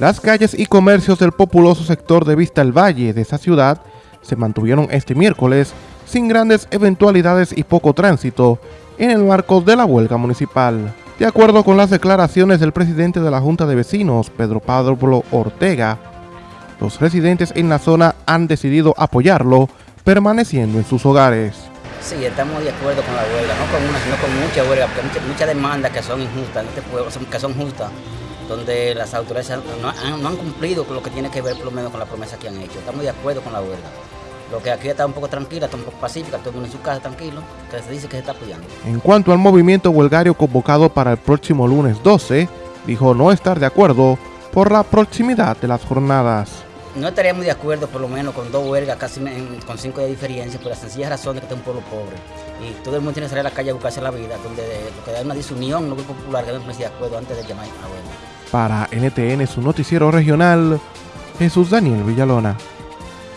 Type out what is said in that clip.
Las calles y comercios del populoso sector de Vista el Valle de esa ciudad se mantuvieron este miércoles sin grandes eventualidades y poco tránsito en el marco de la huelga municipal. De acuerdo con las declaraciones del presidente de la Junta de Vecinos, Pedro Pablo Ortega, los residentes en la zona han decidido apoyarlo permaneciendo en sus hogares. Sí, estamos de acuerdo con la huelga, no con una, sino con mucha huelga, porque muchas mucha demandas que son injustas este que son justas, donde las autoridades no han, no han, cumplido con lo que tiene que ver por lo menos con la promesa que han hecho. Estamos de acuerdo con la huelga. Lo que aquí está un poco tranquila, está un poco pacífica, todo el mundo en su casa tranquilo, que se dice que se está apoyando. En cuanto al movimiento huelgario convocado para el próximo lunes 12, dijo no estar de acuerdo por la proximidad de las jornadas. No estaríamos de acuerdo por lo menos con dos huelgas, casi con cinco de diferencia, por la sencilla razón de que está un pueblo pobre. Y todo el mundo tiene que salir a la calle a buscarse la vida, donde lo que da una disunión, no popular, que me de acuerdo antes de llamar a huelga. Para NTN, su noticiero regional, Jesús Daniel Villalona.